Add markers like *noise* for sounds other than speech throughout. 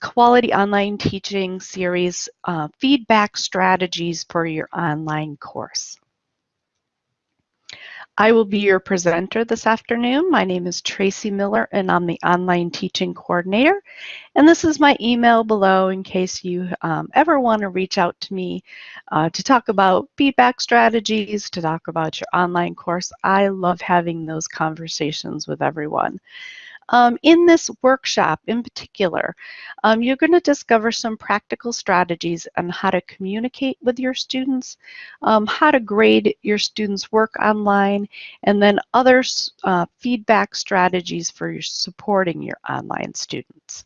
Quality Online Teaching series, uh, Feedback Strategies for Your Online Course. I will be your presenter this afternoon. My name is Tracy Miller and I'm the Online Teaching Coordinator. And this is my email below in case you um, ever want to reach out to me uh, to talk about feedback strategies, to talk about your online course. I love having those conversations with everyone. Um, in this workshop in particular, um, you're going to discover some practical strategies on how to communicate with your students, um, how to grade your students' work online, and then other uh, feedback strategies for supporting your online students.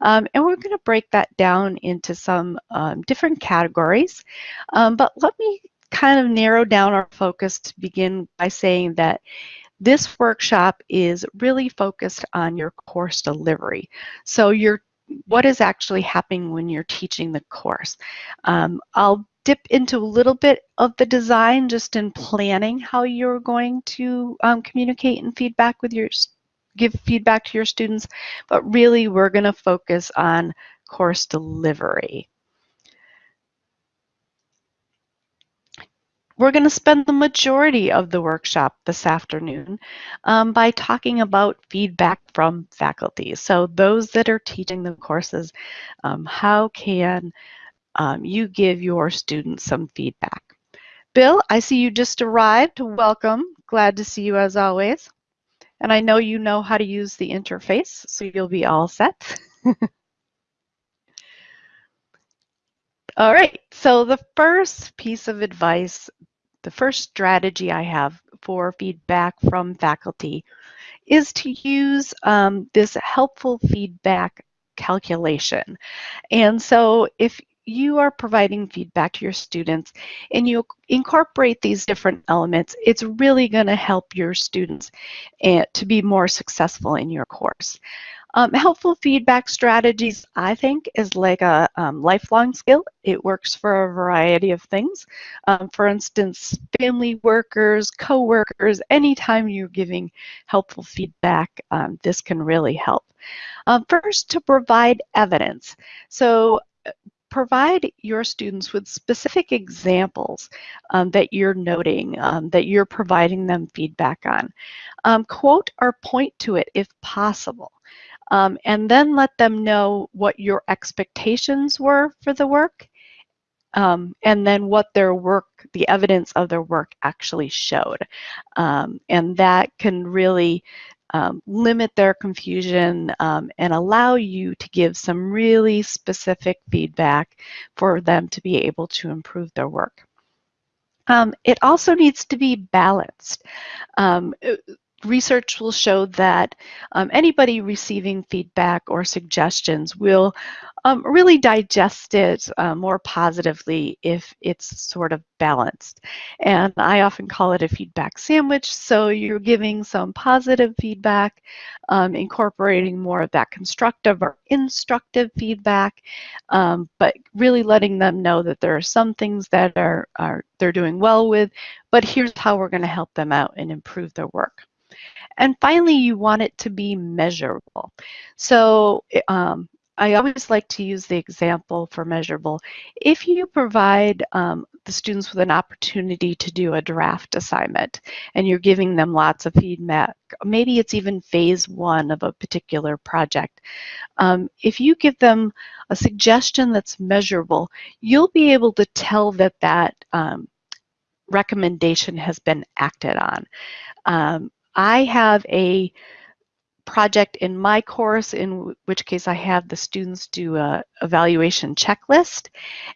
Um, and we're going to break that down into some um, different categories, um, but let me kind of narrow down our focus to begin by saying that this workshop is really focused on your course delivery. So your what is actually happening when you're teaching the course. Um, I'll dip into a little bit of the design just in planning how you're going to um, communicate and feedback with your give feedback to your students, but really we're going to focus on course delivery. We're going to spend the majority of the workshop this afternoon um, by talking about feedback from faculty. So those that are teaching the courses, um, how can um, you give your students some feedback? Bill, I see you just arrived. Welcome. Glad to see you as always. And I know you know how to use the interface, so you'll be all set. *laughs* All right, so the first piece of advice the first strategy I have for feedback from faculty is to use um, this helpful feedback calculation. And so if you are providing feedback to your students and you incorporate these different elements, it's really going to help your students eh, to be more successful in your course. Um, helpful feedback strategies, I think, is like a um, lifelong skill. It works for a variety of things. Um, for instance, family workers, co-workers, anytime you're giving helpful feedback, um, this can really help. Um, first, to provide evidence. So uh, provide your students with specific examples um, that you're noting, um, that you're providing them feedback on. Um, quote or point to it if possible um, and then let them know what your expectations were for the work um, and then what their work, the evidence of their work actually showed. Um, and that can really um, limit their confusion um, and allow you to give some really specific feedback for them to be able to improve their work. Um, it also needs to be balanced. Research will show that um, anybody receiving feedback or suggestions will um, really digest it uh, more positively if it's sort of balanced. And I often call it a feedback sandwich. So you're giving some positive feedback, um, incorporating more of that constructive or instructive feedback, um, but really letting them know that there are some things that are, are they're doing well with, but here's how we're going to help them out and improve their work. And finally, you want it to be measurable. So um, I always like to use the example for measurable. If you provide um, the students with an opportunity to do a draft assignment and you're giving them lots of feedback, maybe it's even phase one of a particular project. Um, if you give them a suggestion that's measurable, you'll be able to tell that that um, recommendation has been acted on. Um, I have a project in my course, in which case I have the students do a evaluation checklist.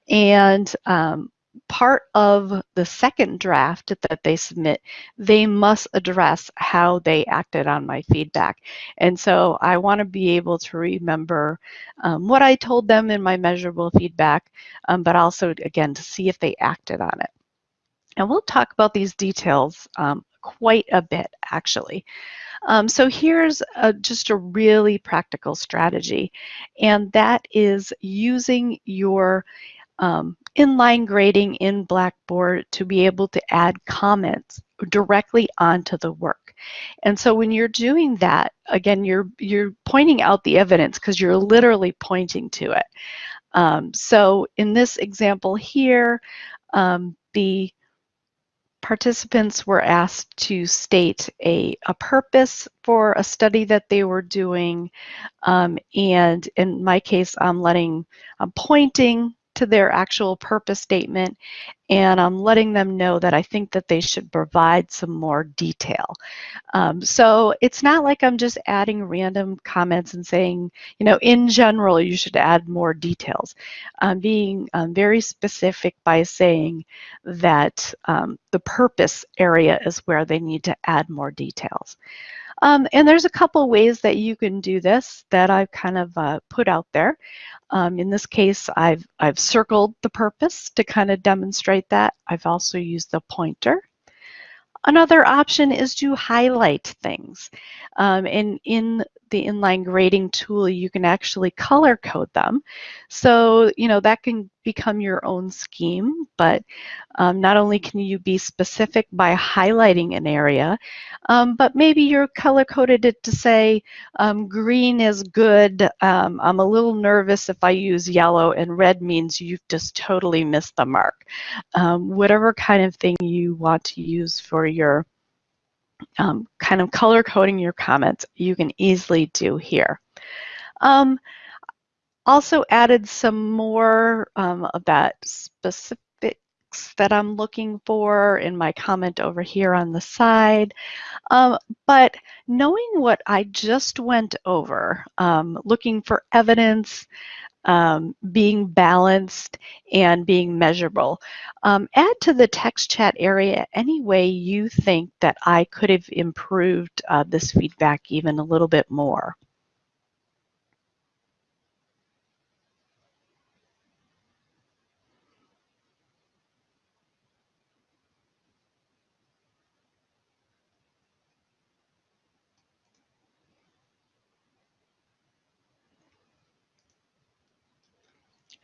And um, part of the second draft that they submit, they must address how they acted on my feedback. And so I want to be able to remember um, what I told them in my measurable feedback, um, but also, again, to see if they acted on it. And we'll talk about these details um, quite a bit actually. Um, so here's a, just a really practical strategy, and that is using your um, inline grading in Blackboard to be able to add comments directly onto the work. And so when you're doing that, again, you're, you're pointing out the evidence because you're literally pointing to it. Um, so in this example here, um, the participants were asked to state a, a purpose for a study that they were doing. Um, and in my case, I'm letting, I'm pointing to their actual purpose statement and I'm letting them know that I think that they should provide some more detail. Um, so it's not like I'm just adding random comments and saying, you know, in general, you should add more details. I'm being um, very specific by saying that um, the purpose area is where they need to add more details. Um, and there's a couple ways that you can do this that I've kind of uh, put out there. Um, in this case, I've, I've circled the purpose to kind of demonstrate that. I've also used the pointer. Another option is to highlight things. Um, and in the inline grading tool, you can actually color code them. So, you know, that can become your own scheme, but um, not only can you be specific by highlighting an area, um, but maybe you're color coded it to say um, green is good. Um, I'm a little nervous if I use yellow and red means you've just totally missed the mark. Um, whatever kind of thing you want to use for your um, kind of color coding your comments, you can easily do here. Um, also added some more um, that specifics that I'm looking for in my comment over here on the side. Um, but knowing what I just went over, um, looking for evidence, um, being balanced and being measurable. Um, add to the text chat area any way you think that I could have improved uh, this feedback even a little bit more.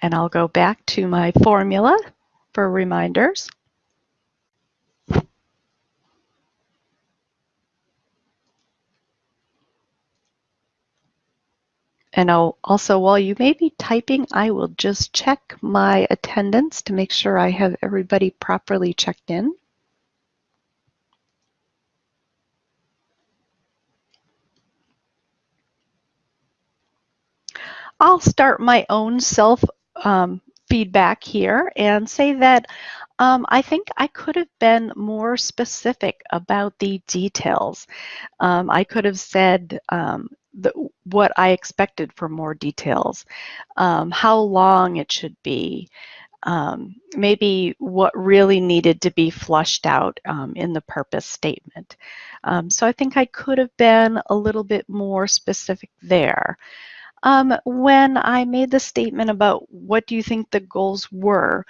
And I'll go back to my formula for reminders. And I'll also, while you may be typing, I will just check my attendance to make sure I have everybody properly checked in. I'll start my own self um, feedback here and say that um, I think I could have been more specific about the details. Um, I could have said um, the, what I expected for more details, um, how long it should be, um, maybe what really needed to be flushed out in the purpose statement. so I think I could have been a little bit more specific there. Um, when I made the statement about what do you think the goals were,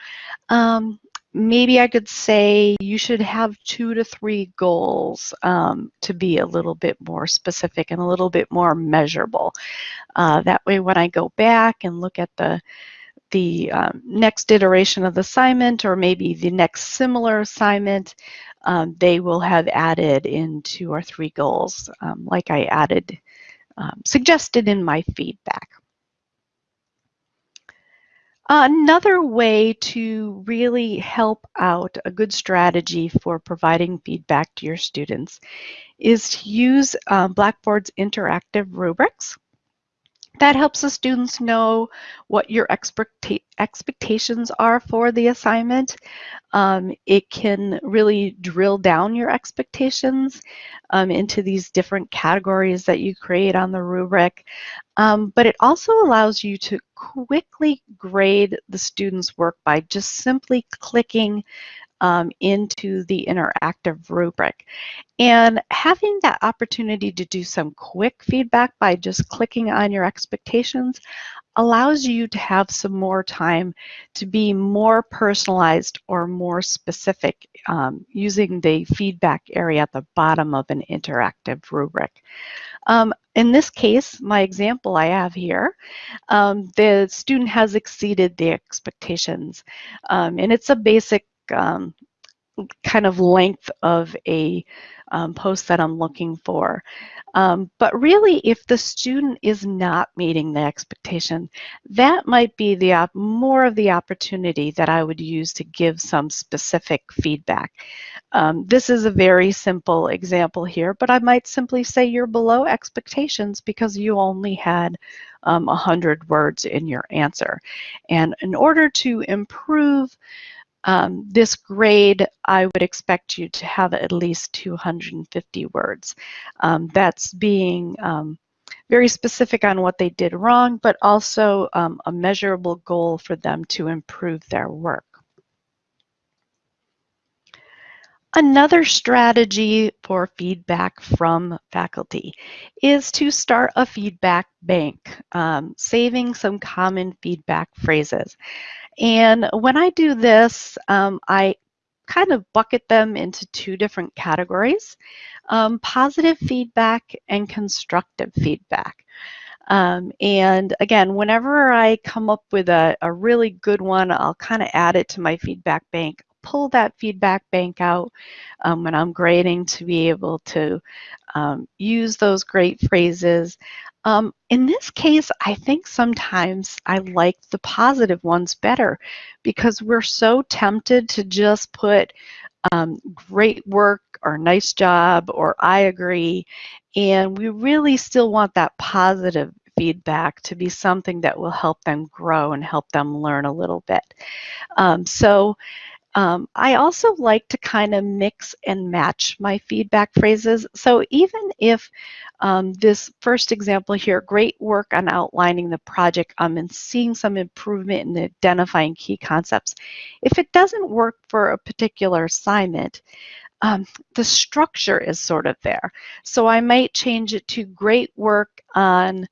um, maybe I could say you should have two to three goals um, to be a little bit more specific and a little bit more measurable. Uh, that way when I go back and look at the the um, next iteration of the assignment or maybe the next similar assignment, um, they will have added in two or three goals um, like I added um, suggested in my feedback. Another way to really help out a good strategy for providing feedback to your students is to use um, Blackboard's interactive rubrics. That helps the students know what your expectations are for the assignment. Um, it can really drill down your expectations um, into these different categories that you create on the rubric. Um, but it also allows you to quickly grade the student's work by just simply clicking um, into the interactive rubric. And having that opportunity to do some quick feedback by just clicking on your expectations allows you to have some more time to be more personalized or more specific um, using the feedback area at the bottom of an interactive rubric. Um, in this case, my example I have here, um, the student has exceeded the expectations. Um, and it's a basic um, kind of length of a um, post that I'm looking for. Um, but really, if the student is not meeting the expectation, that might be the more of the opportunity that I would use to give some specific feedback. Um, this is a very simple example here, but I might simply say you're below expectations because you only had um, 100 words in your answer. And in order to improve um, this grade, I would expect you to have at least 250 words. Um, that's being um, very specific on what they did wrong, but also um, a measurable goal for them to improve their work. Another strategy for feedback from faculty is to start a feedback bank, um, saving some common feedback phrases. And when I do this, um, I kind of bucket them into two different categories, um, positive feedback and constructive feedback. Um, and again, whenever I come up with a, a really good one, I'll kind of add it to my feedback bank, pull that feedback bank out um, when I'm grading to be able to um, use those great phrases. Um, in this case, I think sometimes I like the positive ones better because we're so tempted to just put um, great work or nice job or I agree. And we really still want that positive feedback to be something that will help them grow and help them learn a little bit. Um, so um, I also like to kind of mix and match my feedback phrases. So even if um, this first example here, great work on outlining the project um, and seeing some improvement in identifying key concepts. If it doesn't work for a particular assignment, um, the structure is sort of there. So I might change it to great work on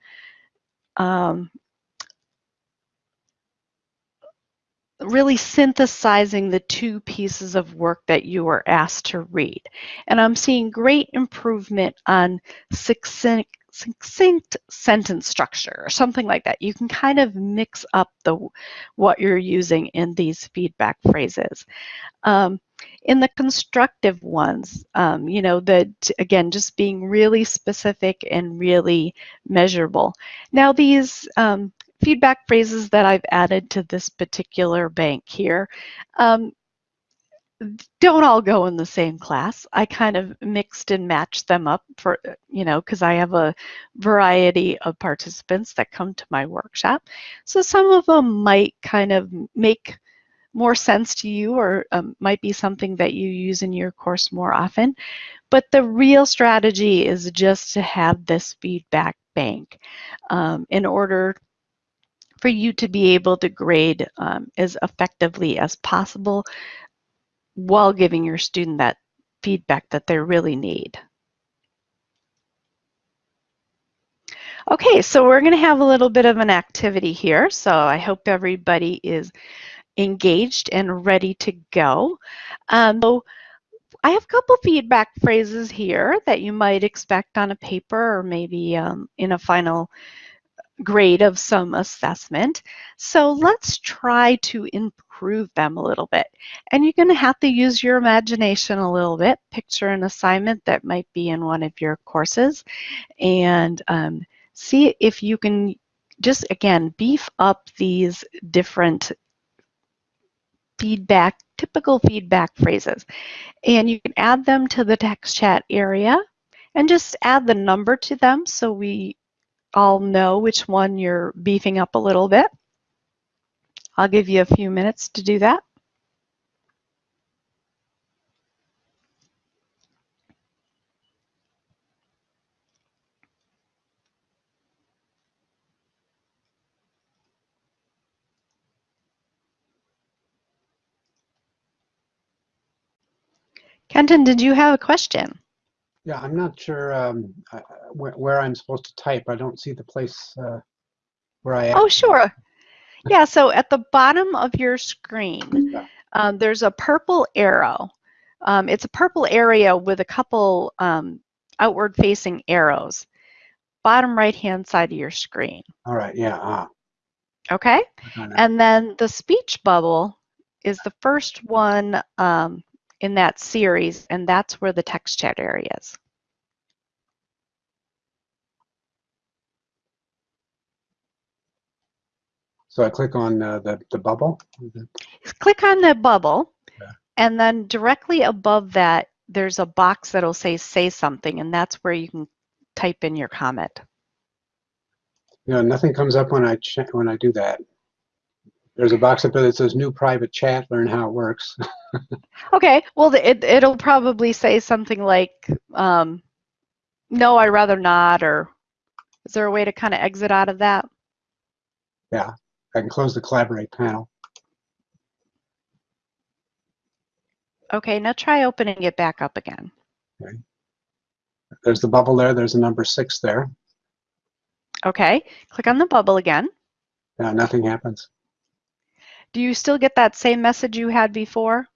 um, really synthesizing the two pieces of work that you were asked to read. And I'm seeing great improvement on succinct, succinct sentence structure or something like that. You can kind of mix up the what you're using in these feedback phrases. Um, in the constructive ones, um, you know, that again, just being really specific and really measurable. Now these um, feedback phrases that I've added to this particular bank here um, don't all go in the same class. I kind of mixed and matched them up for, you know, because I have a variety of participants that come to my workshop. So some of them might kind of make more sense to you or um, might be something that you use in your course more often. But the real strategy is just to have this feedback bank um, in order for you to be able to grade um, as effectively as possible while giving your student that feedback that they really need. Okay, so we're going to have a little bit of an activity here. So I hope everybody is engaged and ready to go. Um, so I have a couple feedback phrases here that you might expect on a paper or maybe um, in a final grade of some assessment. So let's try to improve them a little bit. And you're going to have to use your imagination a little bit. Picture an assignment that might be in one of your courses and um, see if you can just, again, beef up these different feedback, typical feedback phrases. And you can add them to the text chat area and just add the number to them so we all know which one you're beefing up a little bit. I'll give you a few minutes to do that. Kenton, did you have a question? Yeah, I'm not sure um, where, where I'm supposed to type. I don't see the place uh, where I. am. Oh, sure. Yeah, so at the bottom of your screen, Yeah. um, there's a purple arrow. Um, it's a purple area with a couple um, outward facing arrows. Bottom right hand side of your screen. All right. Yeah. Ah, Okay? click on that. And then the speech bubble is the first one um, in that series, and that's where the text chat area is. so I click on uh, the the bubble. Click on the bubble, Yeah. and then directly above that, there's a box that'll say say something, and that's where you can type in your comment. You know, nothing comes up when I when I do that. There's a box up there that says "New private chat. Learn how it works." *laughs* Okay, well, it, it'll probably say something like, um, no, I'd rather not, or is there a way to kind of exit out of that? Yeah, I can close the collaborate panel. Okay, now try opening it back up again. Okay. There's the bubble there. There's a number six there. Okay, click on the bubble again. Yeah, nothing happens. Do you still get that same message you had before?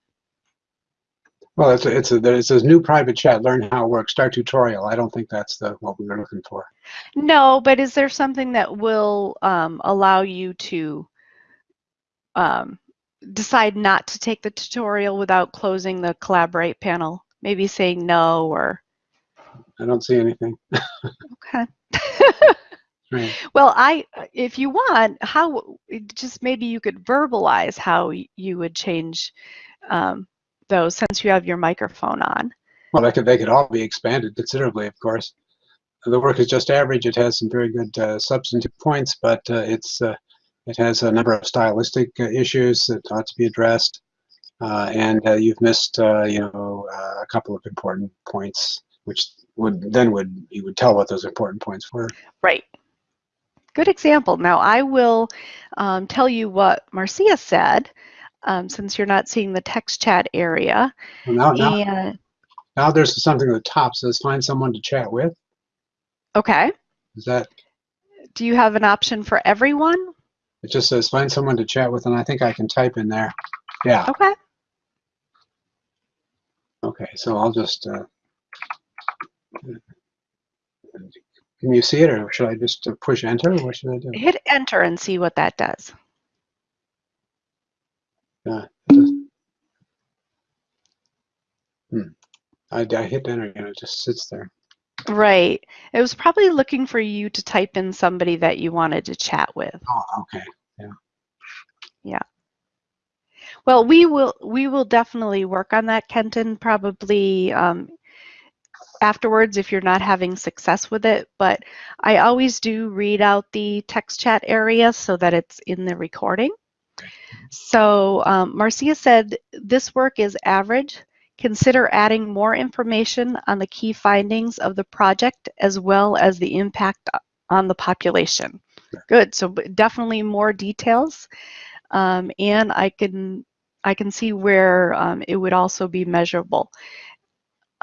Well, it's a, it's a, there- it says "New private chat. Learn how it works. Start tutorial." I don't think that's the what we were looking for. No, but is there something that will um, allow you to um, decide not to take the tutorial without closing the collaborate panel? Maybe saying no or, I don't see anything. *laughs* okay. *laughs* Right. Well, I, if you want, how, just maybe you could verbalize how you would change um, those since you have your microphone on. Well, they could they could all be expanded considerably, of course. The work is just average. It has some very good uh, substantive points, but uh, it's uh, it has a number of stylistic uh, issues that ought to be addressed, uh, and uh, you've missed uh, you know uh, a couple of important points, which would then would you would tell what those important points were. Right. Good example. Now I will um, tell you what Marcia said, um, since you're not seeing the text chat area. Well, now, now, now there's something at the top says find someone to chat with. okay, Is that do you have an option for everyone? it? Just says find someone to chat with, and I think I can type in there. Yeah. Okay. Okay, so I'll just, uh, can you see it or should I just uh, push enter or what should I do? Hit enter and see what that does. Yeah. Hmm. I, I hit enter and it just sits there. Right. It was probably looking for you to type in somebody that you wanted to chat with. Oh, okay. Yeah. Yeah. Well, we will we will definitely work on that, Kenton, probably um, afterwards if you're not having success with it. But I always do read out the text chat area so that it's in the recording. So um, Marcia said this work is average. Consider adding more information on the key findings of the project as well as the impact on the population. Good. So definitely more details. Um, and I can I can see where um, it would also be measurable.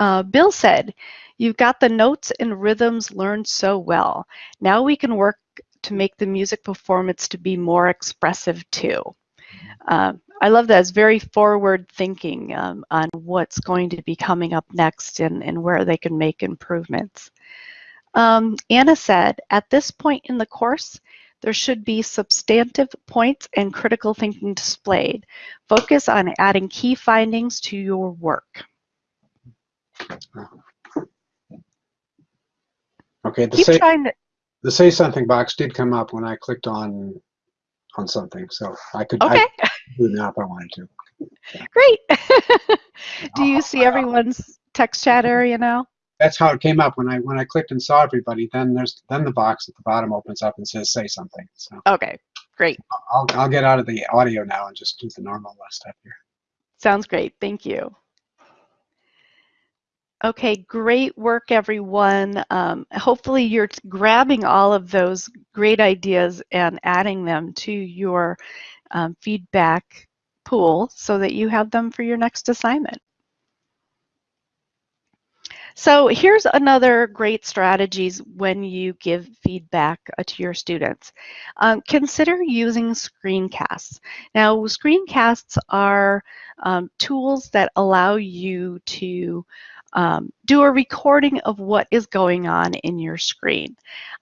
Uh, Bill said, you've got the notes and rhythms learned so well. Now we can work to make the music performance to be more expressive too. Um, I love that. It's very forward thinking um, on what's going to be coming up next and, and where they can make improvements. Um, Anna said, at this point in the course, there should be substantive points and critical thinking displayed. Focus on adding key findings to your work. Okay, the Keep say, to, the say something box did come up when I clicked on on something, so I could, I could do it now if I wanted to. great. *laughs* Do you oh, see everyone's text chat area now? That's how it came up when I when I clicked and saw everybody. Then there's then the box at the bottom opens up and says say something. So Okay, great. I'll I'll get out of the audio now and just do the normal stuff here. Sounds great. Thank you. Okay, great work, everyone. Um, hopefully, you're grabbing all of those great ideas and adding them to your um, feedback pool so that you have them for your next assignment. So here's another great strategies when you give feedback uh, to your students. Um, consider using screencasts. Now, screencasts are um, tools that allow you to um, do a recording of what is going on in your screen.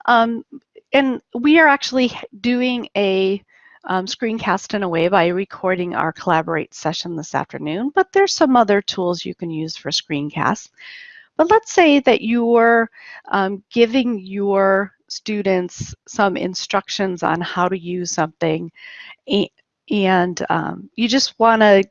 Um, and we are actually doing a um, screencast in a way by recording our Collaborate session this afternoon, but there's some other tools you can use for screencasts. But let's say that you're um, giving your students some instructions on how to use something and um, you just want to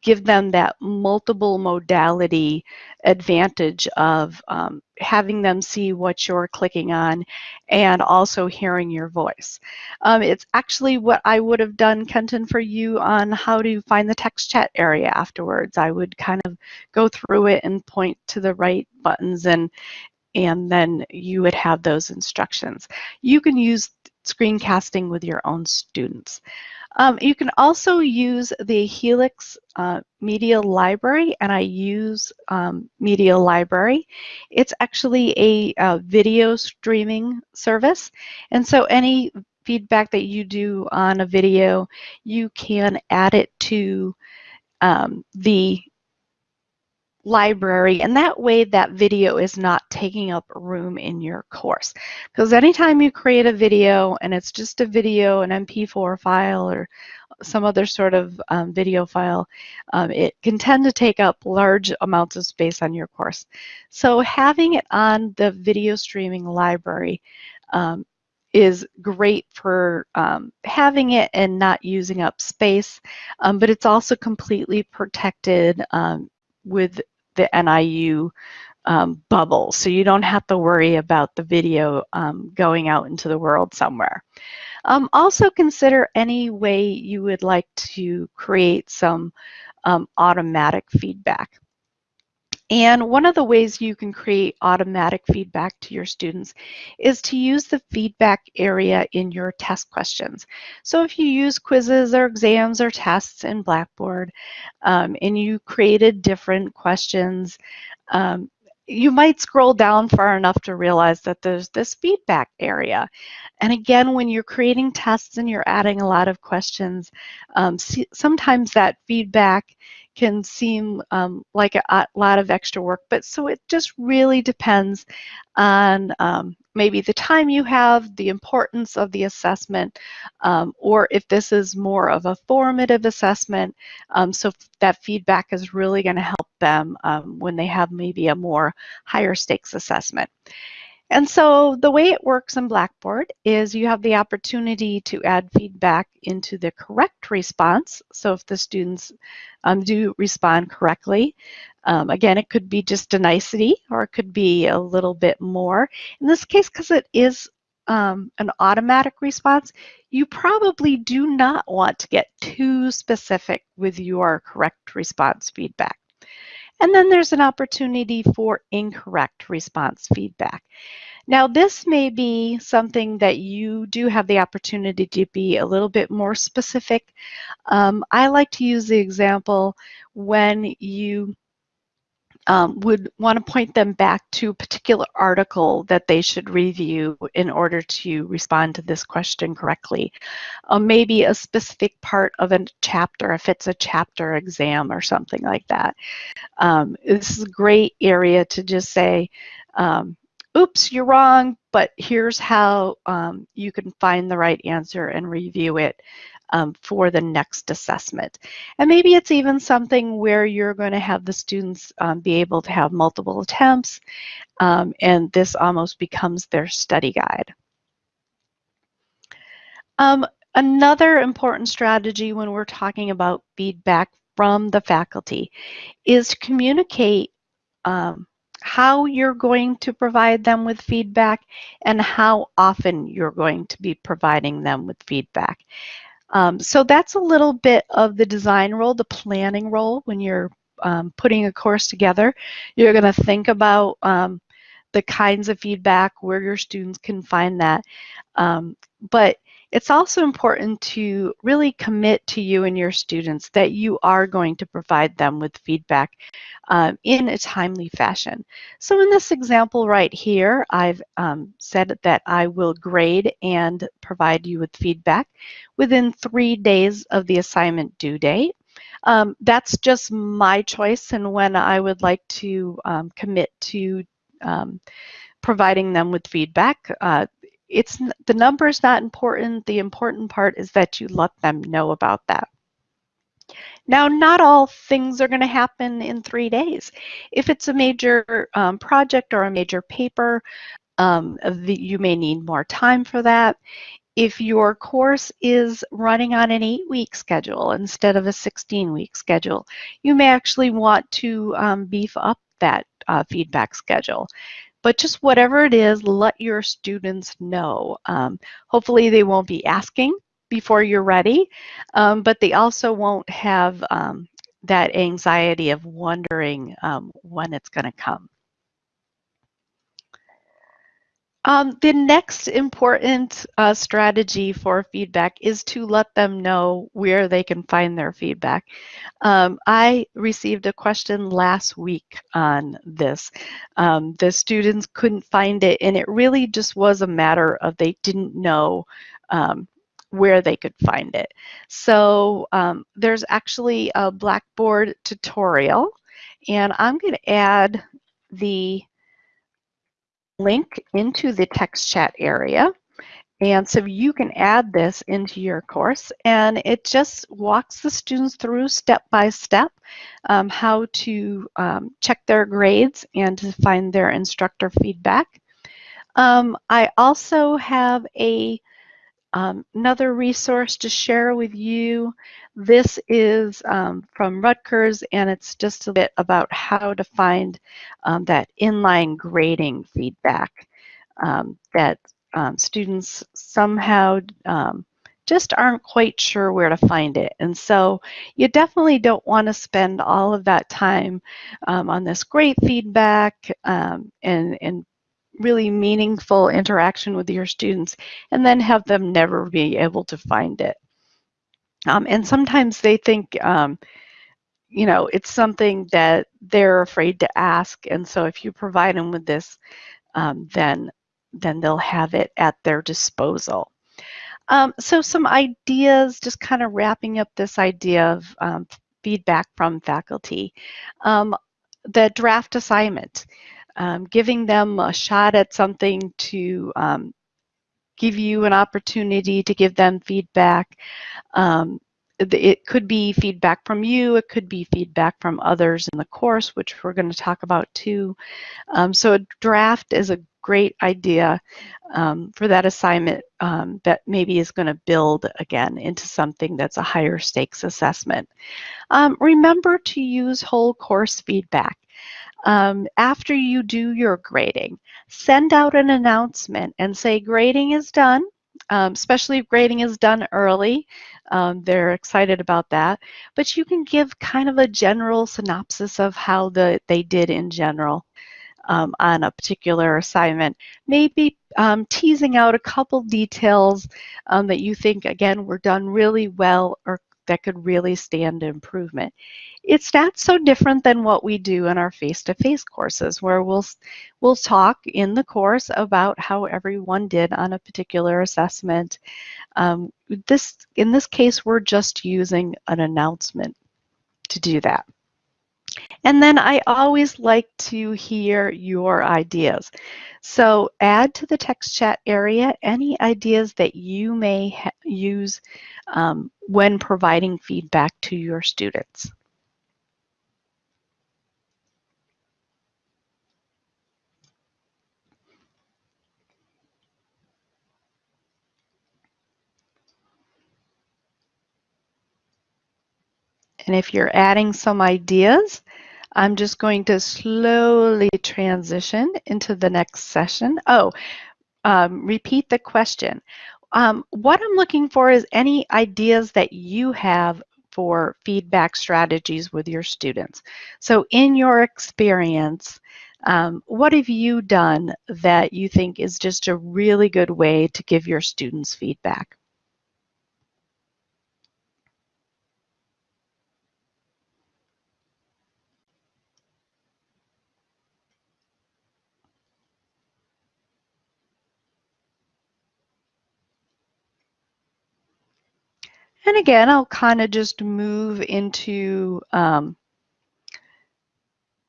give them that multiple modality advantage of um, having them see what you're clicking on and also hearing your voice. Um, it's actually what I would have done, Kenton, for you on how to find the text chat area afterwards. I would kind of go through it and point to the right buttons and and then you would have those instructions. You can use screencasting with your own students. Um, you can also use the Helix uh, Media Library, and I use um, Media Library. It's actually a, a, video streaming service, and so any feedback that you do on a video, you can add it to um, the library and that way that video is not taking up room in your course. Because anytime you create a video and it's just a video an mp4 file or some other sort of um, video file um, it can tend to take up large amounts of space on your course. So having it on the video streaming library um, is great for um, having it and not using up space, um, but it's also completely protected um, with the NIU um, bubble. So you don't have to worry about the video um, going out into the world somewhere. Um, also consider any way you would like to create some um, automatic feedback. And one of the ways you can create automatic feedback to your students is to use the feedback area in your test questions. So if you use quizzes or exams or tests in Blackboard um, and you created different questions, um, you might scroll down far enough to realize that there's this feedback area. And again, when you're creating tests and you're adding a lot of questions, um, sometimes that feedback can seem um, like a, a, lot of extra work, but so it just really depends on um, maybe the time you have, the importance of the assessment, um, or if this is more of a formative assessment, um, so that feedback is really going to help them um, when they have maybe a more higher stakes assessment. And so the way it works in Blackboard is you have the opportunity to add feedback into the correct response. So if the students um, do respond correctly, um, again, it could be just a nicety or it could be a little bit more. In this case, because it is um, an automatic response, you probably do not want to get too specific with your correct response feedback. And then there's an opportunity for incorrect response feedback. Now, this may be something that you do have the opportunity to be a little bit more specific. Um, I like to use the example when you um, would want to point them back to a particular article that they should review in order to respond to this question correctly. Uh, maybe a specific part of a chapter, if it's a chapter exam or something like that. Um, this is a great area to just say, um, oops, you're wrong, but here's how um, you can find the right answer and review it um, for the next assessment. And maybe it's even something where you're going to have the students um, be able to have multiple attempts um, and this almost becomes their study guide. Um, another important strategy when we're talking about feedback from the faculty is to communicate um, how you're going to provide them with feedback and how often you're going to be providing them with feedback. Um, so that's a little bit of the design role, the planning role when you're um, putting a course together. You're going to think about um, the kinds of feedback, where your students can find that. Um, but it's also important to really commit to you and your students that you are going to provide them with feedback um, in a timely fashion. So in this example right here, I've um, said that I will grade and provide you with feedback within three days of the assignment due date. Um, that's just my choice and when I would like to um, commit to um, providing them with feedback. Uh, it's the number is not important. The important part is that you let them know about that. Now, not all things are going to happen in three days. If it's a major um, project or a major paper, um, the, you may need more time for that. If your course is running on an eight-week schedule instead of a 16-week schedule, you may actually want to um, beef up that uh, feedback schedule. But just whatever it is, let your students know. Um, hopefully they won't be asking before you're ready, um, but they also won't have um, that anxiety of wondering um, when it's going to come. Um, the next important uh, strategy for feedback is to let them know where they can find their feedback. Um, I received a question last week on this. Um, the students couldn't find it, and it really just was a matter of they didn't know um, where they could find it. So um, there's actually a Blackboard tutorial, and I'm going to add the link into the text chat area. And so you can add this into your course and it just walks the students through step by step um, how to um, check their grades and to find their instructor feedback. Um, I also have a um, another resource to share with you. This is um, from Rutgers, and it's just a bit about how to find um, that inline grading feedback um, that um, students somehow um, just aren't quite sure where to find it. And so you definitely don't want to spend all of that time on this great feedback and, and really meaningful interaction with your students and then have them never be able to find it. Um, and sometimes they think, um, you know, it's something that they're afraid to ask. And so if you provide them with this, um, then, then they'll have it at their disposal. Um, so some ideas, just kind of wrapping up this idea of um, feedback from faculty. Um, the draft assignment um, giving them a shot at something to um, give you an opportunity to give them feedback. Um, it could be feedback from you, it could be feedback from others in the course, which we're going to talk about too. Um, so a draft is a great idea um, for that assignment um, that maybe is going to build again into something that's a higher stakes assessment. remember to use whole course feedback um, after you do your grading, send out an announcement and say grading is done, um, especially if grading is done early. Um, they're excited about that. But you can give kind of a general synopsis of how the, they did in general. Um, on a particular assignment, maybe um, teasing out a couple details um, that you think, again, were done really well or that could really stand improvement. It's not so different than what we do in our face-to-face -face courses where we'll, we'll talk in the course about how everyone did on a particular assessment. Um, this, in this case, we're just using an announcement to do that. And then I always like to hear your ideas. So add to the text chat area any ideas that you may use um, when providing feedback to your students. And if you're adding some ideas, I'm just going to slowly transition into the next session. Oh, um, repeat the question. Um, what I'm looking for is any ideas that you have for feedback strategies with your students. So in your experience, um, what have you done that you think is just a really good way to give your students feedback? And again, I'll kind of just move into, um,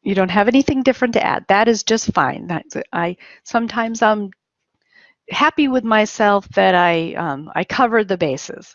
you don't have anything different to add. That is just fine. That's, I Sometimes I'm happy with myself that I, um, I covered the bases.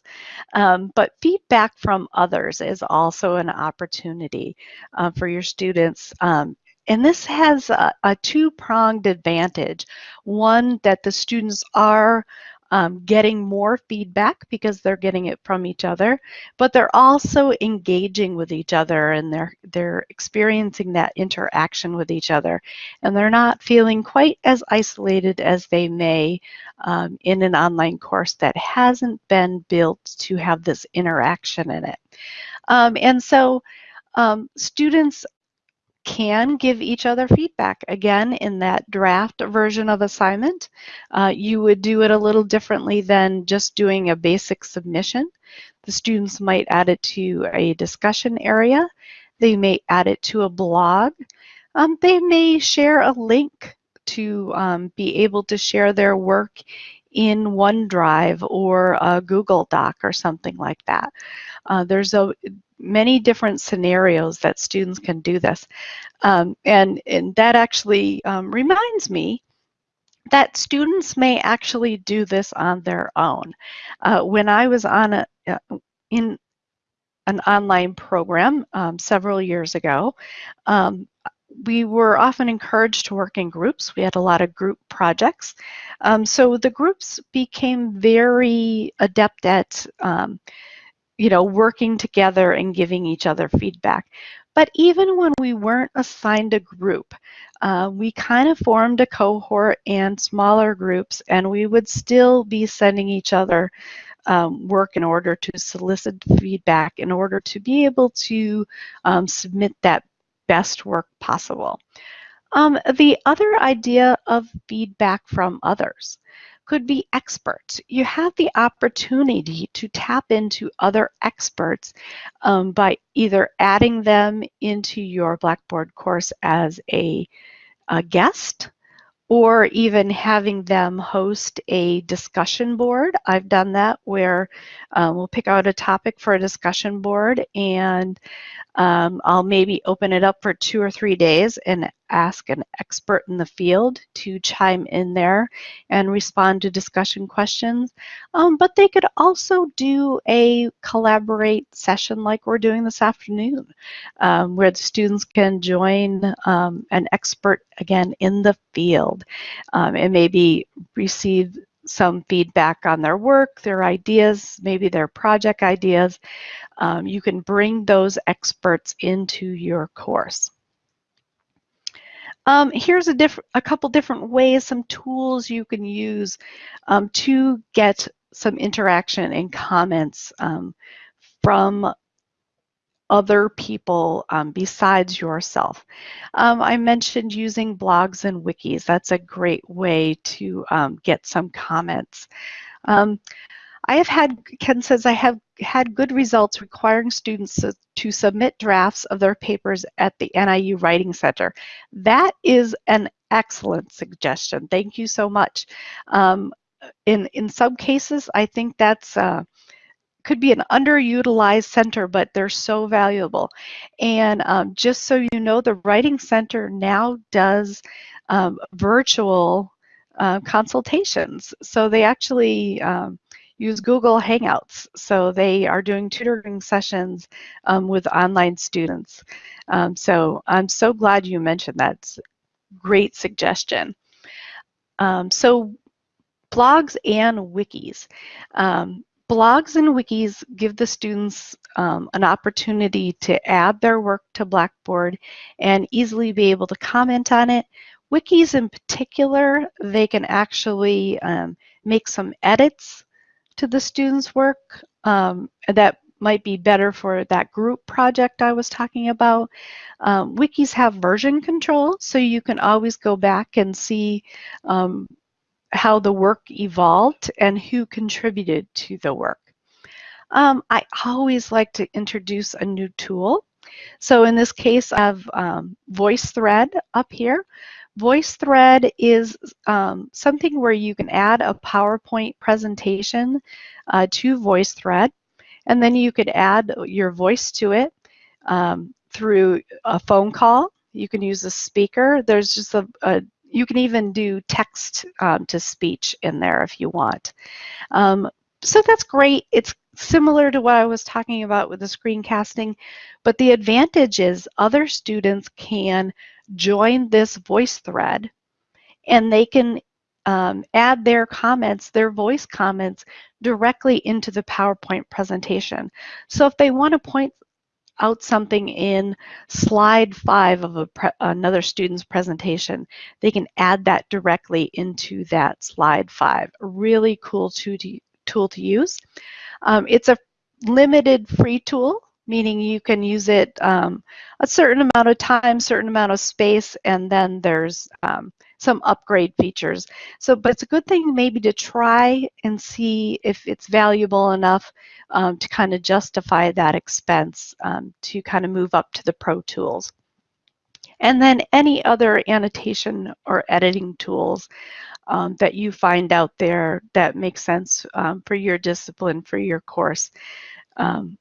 Um, but feedback from others is also an opportunity uh, for your students. Um, and this has a, a two-pronged advantage. One, that the students are um, getting more feedback because they're getting it from each other, but they're also engaging with each other and they're they're experiencing that interaction with each other, and they're not feeling quite as isolated as they may um, in an online course that hasn't been built to have this interaction in it. Um, and so um, students can give each other feedback. Again, in that draft version of assignment, uh, you would do it a little differently than just doing a basic submission. The students might add it to a discussion area. They may add it to a blog. Um, they may share a link to um, be able to share their work in OneDrive or a Google Doc or something like that. Uh, there's a many different scenarios that students can do this. Um, and, and that actually um, reminds me that students may actually do this on their own. Uh, when I was on a, uh, in an online program um, several years ago, um, we were often encouraged to work in groups. We had a lot of group projects. Um, so the groups became very adept at um, you know, working together and giving each other feedback. But even when we weren't assigned a group, uh, we kind of formed a cohort and smaller groups, and we would still be sending each other um, work in order to solicit feedback, in order to be able to um, submit that best work possible. Um, the other idea of feedback from others could be experts. You have the opportunity to tap into other experts um, by either adding them into your Blackboard course as a, a guest or even having them host a discussion board. I've done that where um, we'll pick out a topic for a discussion board and um, I'll maybe open it up for two or three days and ask an expert in the field to chime in there and respond to discussion questions. Um, but they could also do a collaborate session like we're doing this afternoon, um, where the students can join um, an expert again in the field um, and maybe receive some feedback on their work, their ideas, maybe their project ideas. Um, you can bring those experts into your course. Um, here's a, a couple different ways, some tools you can use um, to get some interaction and comments um, from other people um, besides yourself. Um, I mentioned using blogs and wikis. That's a great way to um, get some comments. Um, I have had, Ken says, I have had good results requiring students to, submit drafts of their papers at the NIU Writing Center. That is an excellent suggestion. Thank you so much. Um, in, in some cases, I think that's uh, could be an underutilized center, but they're so valuable. And um, just so you know, the Writing Center now does um, virtual uh, consultations. So they actually um, use Google Hangouts. So they are doing tutoring sessions um, with online students. Um, so I'm so glad you mentioned that. Great suggestion. Um, so blogs and wikis. Um, Blogs and wikis give the students um, an opportunity to add their work to Blackboard and easily be able to comment on it. Wikis in particular, they can actually um, make some edits to the students' work um, that might be better for that group project I was talking about. Um, wikis have version control, so you can always go back and see um, how the work evolved and who contributed to the work. Um, I always like to introduce a new tool. So in this case, I have um, VoiceThread up here. VoiceThread is um, something where you can add a PowerPoint presentation uh, to VoiceThread. And then you could add your voice to it um, through a phone call. You can use a speaker. There's just a, a you can even do text um, to speech in there if you want. Um, so that's great. It's similar to what I was talking about with the screencasting, but the advantage is other students can join this voice thread and they can um, add their comments, their voice comments, directly into the PowerPoint presentation. So if they want to point out something in slide five of another student's presentation, they can add that directly into that slide five. Really cool tool to, tool to use. Um, it's a limited free tool, meaning you can use it um, a certain amount of time, certain amount of space, and then there's um, some upgrade features. So, but it's a good thing maybe to try and see if it's valuable enough um, to kind of justify that expense um, to kind of move up to the Pro Tools. And then any other annotation or editing tools um, that you find out there that make sense um, for your discipline, for your course, um,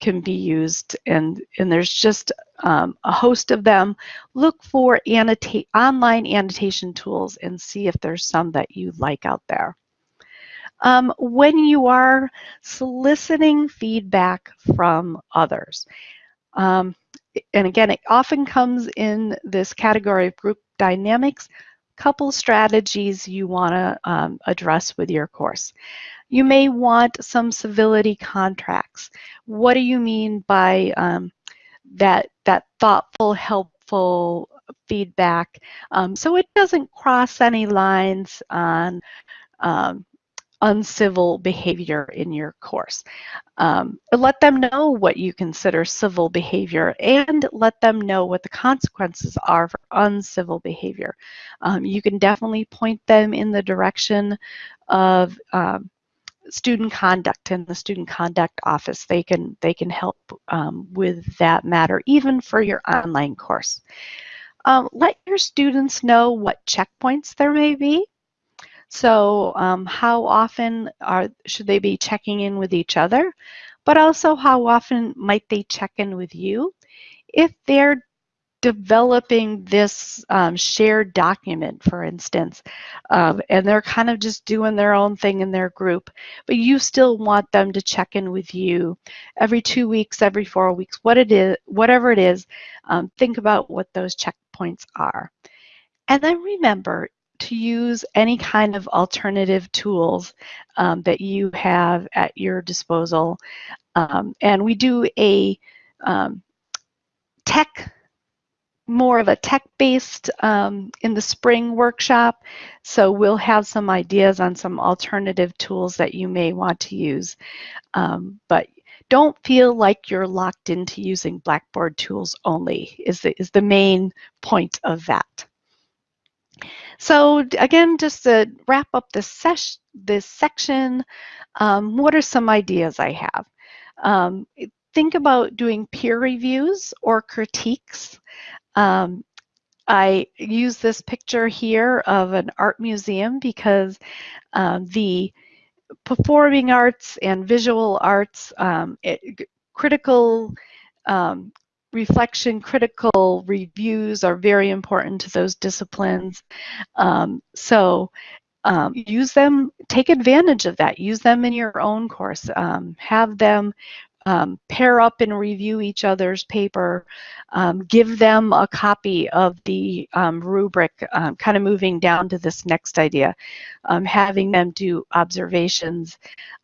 can be used. And, and there's just um, a host of them. Look for annotate, online annotation tools and see if there's some that you like out there. Um, when you are soliciting feedback from others, um, and again, it often comes in this category of group dynamics, couple strategies you want to um, address with your course. You may want some civility contracts. What do you mean by um, that, that thoughtful, helpful feedback? Um, so it doesn't cross any lines on um, uncivil behavior in your course. Um, let them know what you consider civil behavior and let them know what the consequences are for uncivil behavior. Um, you can definitely point them in the direction of um, student conduct in the student conduct office. They can, they can help um, with that matter, even for your online course. Um, let your students know what checkpoints there may be so um, how often are should they be checking in with each other? But also how often might they check in with you? If they're developing this um, shared document, for instance, um, and they're kind of just doing their own thing in their group, but you still want them to check in with you every two weeks, every four weeks, what it is, whatever it is, um, think about what those checkpoints are. And then remember, to use any kind of alternative tools um, that you have at your disposal. Um, and we do a um, tech, more of a tech-based um, in the spring workshop. So we'll have some ideas on some alternative tools that you may want to use. Um, but don't feel like you're locked into using Blackboard tools only is the, is the main point of that. So again, just to wrap up this, ses this section, um, what are some ideas I have? Um, think about doing peer reviews or critiques. Um, I use this picture here of an art museum because um, the performing arts and visual arts, um, it, critical um, reflection critical reviews are very important to those disciplines. Um, so um, use them, take advantage of that. Use them in your own course. Um, have them um, pair up and review each other's paper. Um, give them a copy of the um, rubric, um, kind of moving down to this next idea. having them do observations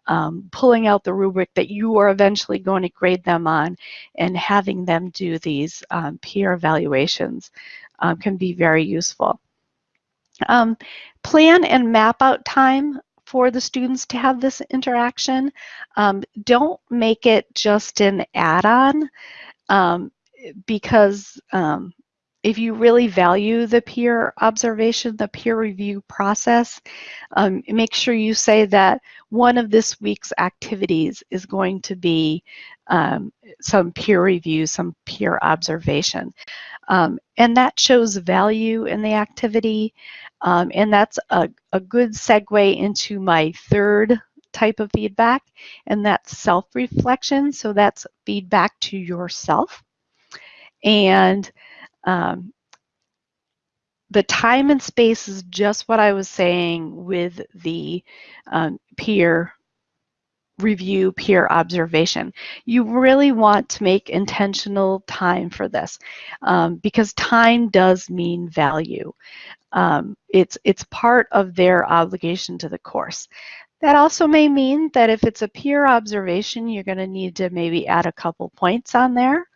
um, pulling out the rubric that you are eventually going to grade them on and having them do these um, peer evaluations um, can be very useful. Um, plan and map out time for the students to have this interaction. Um, don't make it just an add-on um, because if you really value the peer observation, the peer review process, um, make sure you say that one of this week's activities is going to be um, some peer review, some peer observation. Um, and that shows value in the activity. Um, and that's a, a good segue into my third type of feedback, and that's self-reflection. So that's feedback to yourself. And um, the time and space is just what I was saying with the um, peer review, peer observation. You really want to make intentional time for this um, because time does mean value. Um, it's, it's part of their obligation to the course. That also may mean that if it's a peer observation, you're going to need to maybe add a couple points on there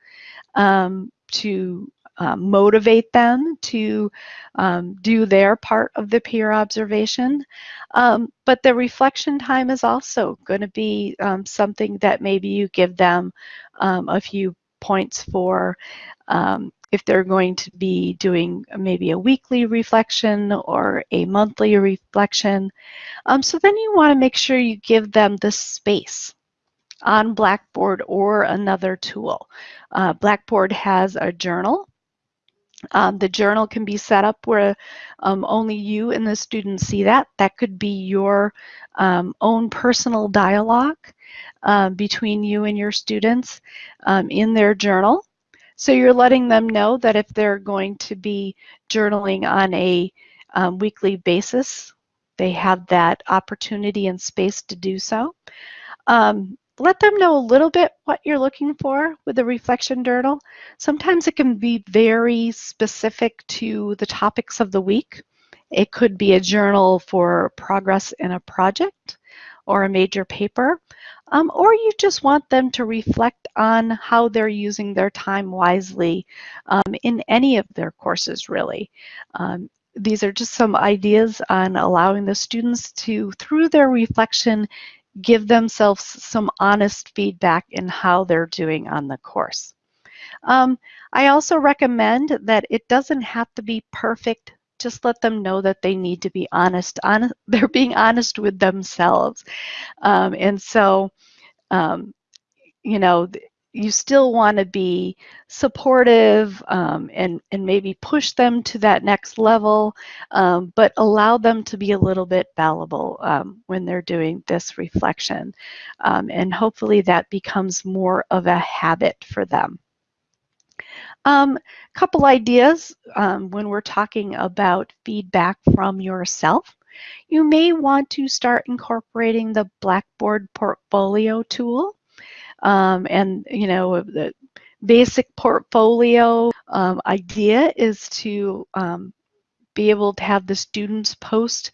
um, to um, motivate them to um, do their part of the peer observation. Um, but the reflection time is also going to be um, something that maybe you give them um, a few points for um, if they're going to be doing maybe a weekly reflection or a monthly reflection. so then you want to make sure you give them the space on Blackboard or another tool. Uh, Blackboard has a journal. Um, the journal can be set up where um, only you and the student see that. That could be your um, own personal dialogue uh, between you and your students um, in their journal. So you're letting them know that if they're going to be journaling on a um, weekly basis, they have that opportunity and space to do so. Um, let them know a little bit what you're looking for with the reflection journal. Sometimes it can be very specific to the topics of the week. It could be a journal for progress in a project or a major paper, um, or you just want them to reflect on how they're using their time wisely um, in any of their courses, really. Um, these are just some ideas on allowing the students to, through their reflection, give themselves some honest feedback in how they're doing on the course. Um, I also recommend that it doesn't have to be perfect. Just let them know that they need to be honest. On, *laughs* they're being honest with themselves. Um, and so, um, you know, you still want to be supportive um, and, and maybe push them to that next level, um, but allow them to be a little bit fallible um, when they're doing this reflection. Um, and hopefully that becomes more of a habit for them. A um, couple ideas um, when we're talking about feedback from yourself. You may want to start incorporating the Blackboard portfolio tool. Um, and, you know, the basic portfolio um, idea is to um, be able to have the students post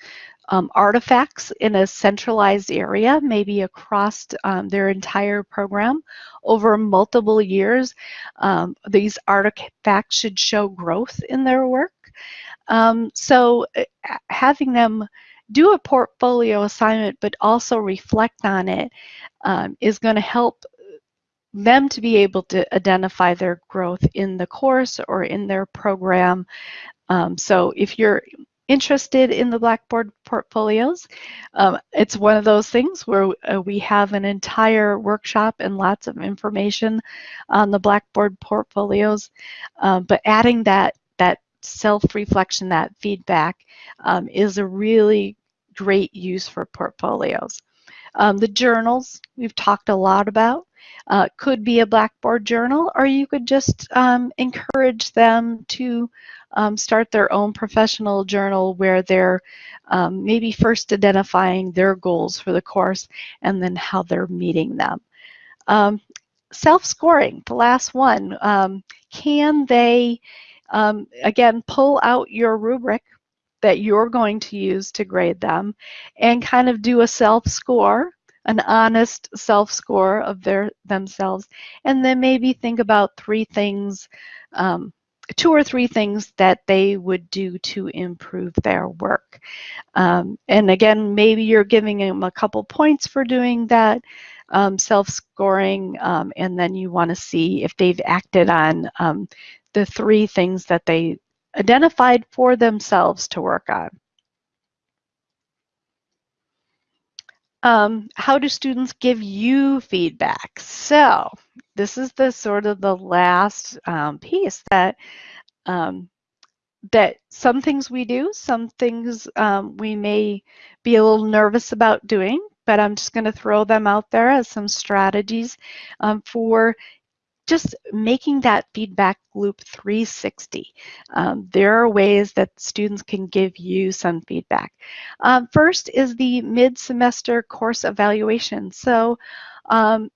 um, artifacts in a centralized area, maybe across um, their entire program over multiple years. These artifacts should show growth in their work. so uh, having them do a portfolio assignment but also reflect on it um, is going to help them to be able to identify their growth in the course or in their program. Um, so if you're interested in the Blackboard portfolios, um, it's one of those things where uh, we have an entire workshop and lots of information on the Blackboard portfolios. Um, but adding that, that self-reflection, that feedback um, is a really great use for portfolios. Um, the journals we've talked a lot about uh, could be a Blackboard journal, or you could just um, encourage them to um, start their own professional journal where they're um, maybe first identifying their goals for the course and then how they're meeting them. Um, self-scoring, the last one. Um, can they, um, again, pull out your rubric that you're going to use to grade them and kind of do a self-score an honest self-score of their themselves, and then maybe think about three things, um, two or three things that they would do to improve their work. Um, and again, maybe you're giving them a couple points for doing that um, self-scoring, um, and then you want to see if they've acted on um, the three things that they identified for themselves to work on. Um, how do students give you feedback? So this is the sort of the last um, piece that um, that some things we do, some things um, we may be a little nervous about doing, but I'm just going to throw them out there as some strategies um, for just making that feedback loop 360. Um, there are ways that students can give you some feedback. Um, first is the mid-semester course evaluation. So um,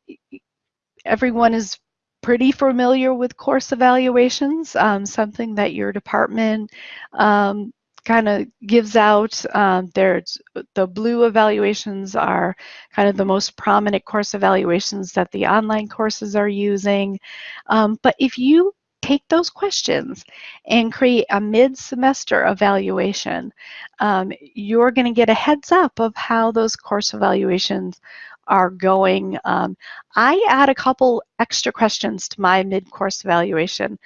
everyone is pretty familiar with course evaluations, um, something that your department um, kind of gives out. Um, there's the blue evaluations are kind of the most prominent course evaluations that the online courses are using. Um, but if you take those questions and create a mid-semester evaluation, um, you're going to get a heads up of how those course evaluations are going. Um, I add a couple extra questions to my mid-course evaluation.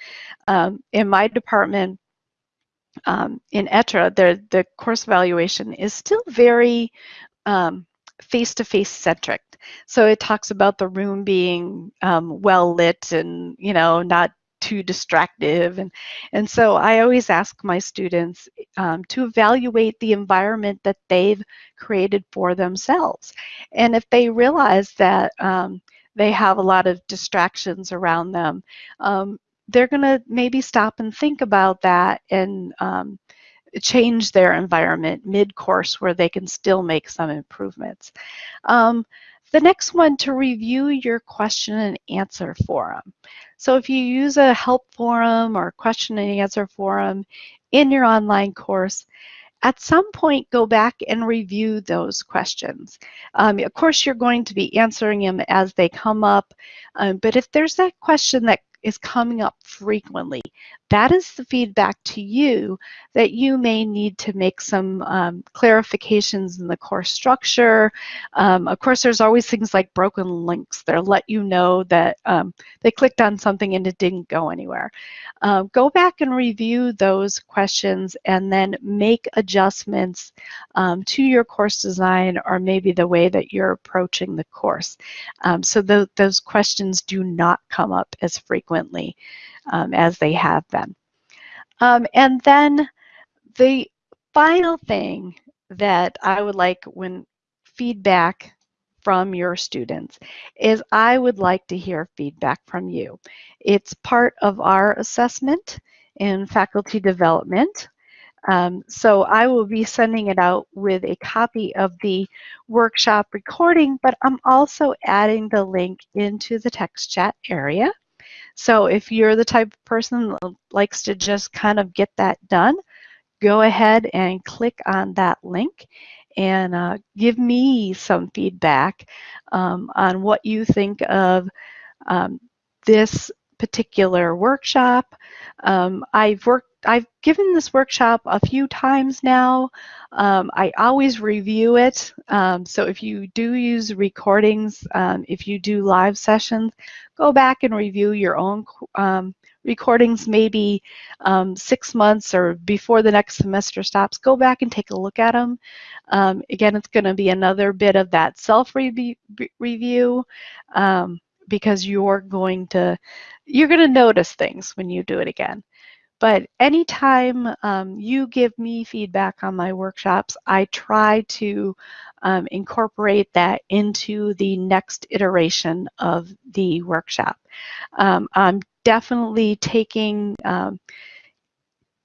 Um, in my department, um, in ETRA, the, the course evaluation is still very um, face-to-face centric. So it talks about the room being um, well lit and, you know, not too distractive. And, and so I always ask my students um, to evaluate the environment that they've created for themselves. And if they realize that um, they have a lot of distractions around them, um, they're going to maybe stop and think about that and um, change their environment mid-course where they can still make some improvements. Um, the next one to review your question and answer forum. So if you use a help forum or question and answer forum in your online course, at some point go back and review those questions. Um, of course, you're going to be answering them as they come up, um, but if there's that question that is coming up frequently. That is the feedback to you that you may need to make some um, clarifications in the course structure. Um, of course, there's always things like broken links that let you know that um, they clicked on something and it didn't go anywhere. Uh, go back and review those questions and then make adjustments um, to your course design or maybe the way that you're approaching the course. Um, so th those questions do not come up as frequently um, as they have been. Um, and then the final thing that I would like when feedback from your students is I would like to hear feedback from you. It's part of our assessment in faculty development. Um, so I will be sending it out with a copy of the workshop recording, but I'm also adding the link into the text chat area. So if you're the type of person that likes to just kind of get that done, go ahead and click on that link and uh, give me some feedback um, on what you think of um, this particular workshop. Um, I've worked I've given this workshop a few times now. Um, I always review it. Um, so if you do use recordings, um, if you do live sessions, go back and review your own um, recordings maybe um, six months or before the next semester stops. Go back and take a look at them. Um, again, it's going to be another bit of that self-review review, because you're going to you're going to notice things when you do it again. But anytime um, you give me feedback on my workshops, I try to um, incorporate that into the next iteration of the workshop. Um, I'm definitely taking um,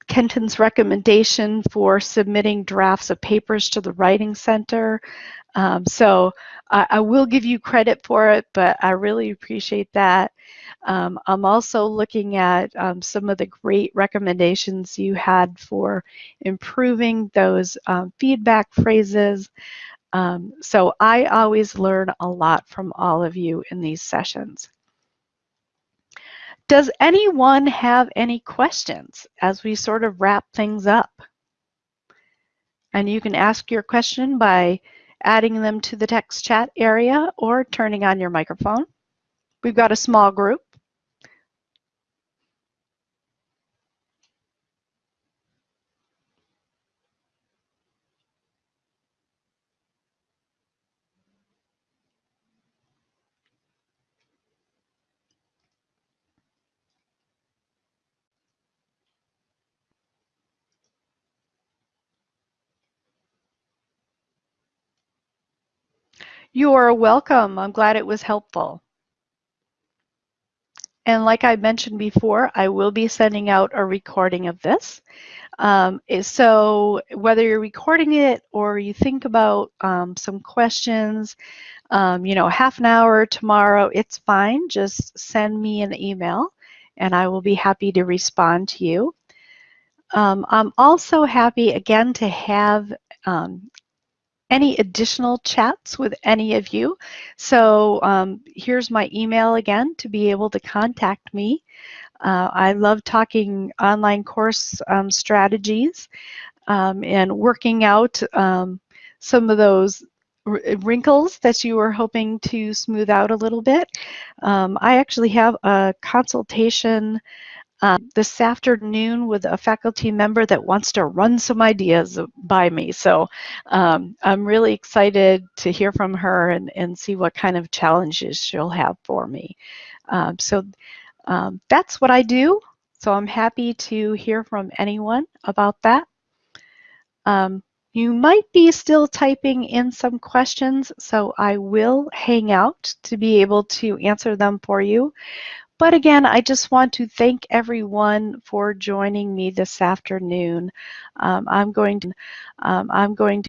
Kenton's recommendation for submitting drafts of papers to the Writing Center. Um, so I, I, will give you credit for it, but I really appreciate that. Um, I'm also looking at um, some of the great recommendations you had for improving those um, feedback phrases. Um, so I always learn a lot from all of you in these sessions. Does anyone have any questions as we sort of wrap things up? And you can ask your question by adding them to the text chat area or turning on your microphone. We've got a small group. You are welcome. I'm glad it was helpful. And like I mentioned before, I will be sending out a recording of this. Um, so whether you're recording it or you think about um, some questions, um, you know, half an hour tomorrow, it's fine. Just send me an email and I will be happy to respond to you. Um, I'm also happy again to have um, any additional chats with any of you. So um, here's my email again to be able to contact me. Uh, I love talking online course um, strategies um, and working out um, some of those wrinkles that you were hoping to smooth out a little bit. Um, I actually have a consultation um, this afternoon with a faculty member that wants to run some ideas by me. So um, I'm really excited to hear from her and, and see what kind of challenges she'll have for me. Um, so um, that's what I do. So I'm happy to hear from anyone about that. Um, you might be still typing in some questions, so I will hang out to be able to answer them for you. But again, I just want to thank everyone for joining me this afternoon. Um, I'm going to, um, I'm going to